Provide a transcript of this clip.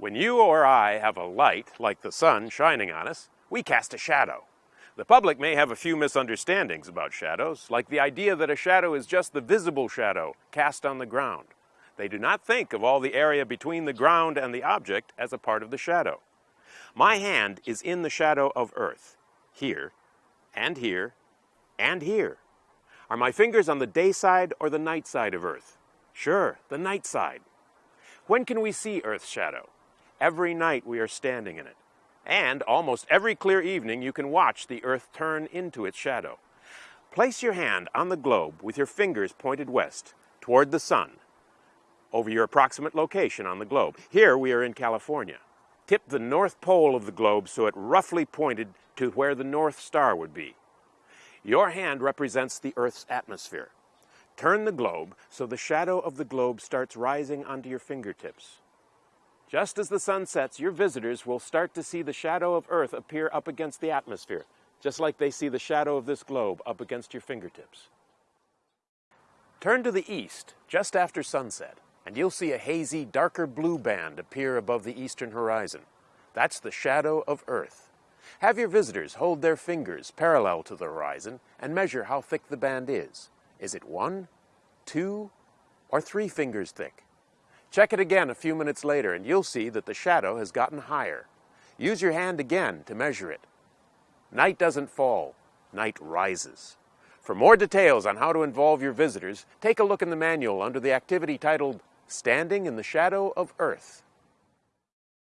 When you or I have a light, like the sun, shining on us, we cast a shadow. The public may have a few misunderstandings about shadows, like the idea that a shadow is just the visible shadow cast on the ground. They do not think of all the area between the ground and the object as a part of the shadow. My hand is in the shadow of Earth, here, and here, and here. Are my fingers on the day side or the night side of Earth? Sure, the night side. When can we see Earth's shadow? Every night we are standing in it. And almost every clear evening you can watch the Earth turn into its shadow. Place your hand on the globe with your fingers pointed west, toward the sun, over your approximate location on the globe. Here we are in California. Tip the north pole of the globe so it roughly pointed to where the North Star would be. Your hand represents the Earth's atmosphere. Turn the globe so the shadow of the globe starts rising onto your fingertips. Just as the sun sets, your visitors will start to see the shadow of Earth appear up against the atmosphere, just like they see the shadow of this globe up against your fingertips. Turn to the east just after sunset, and you'll see a hazy, darker blue band appear above the eastern horizon. That's the shadow of Earth. Have your visitors hold their fingers parallel to the horizon and measure how thick the band is. Is it one, two, or three fingers thick? Check it again a few minutes later and you'll see that the shadow has gotten higher. Use your hand again to measure it. Night doesn't fall, night rises. For more details on how to involve your visitors, take a look in the manual under the activity titled Standing in the Shadow of Earth.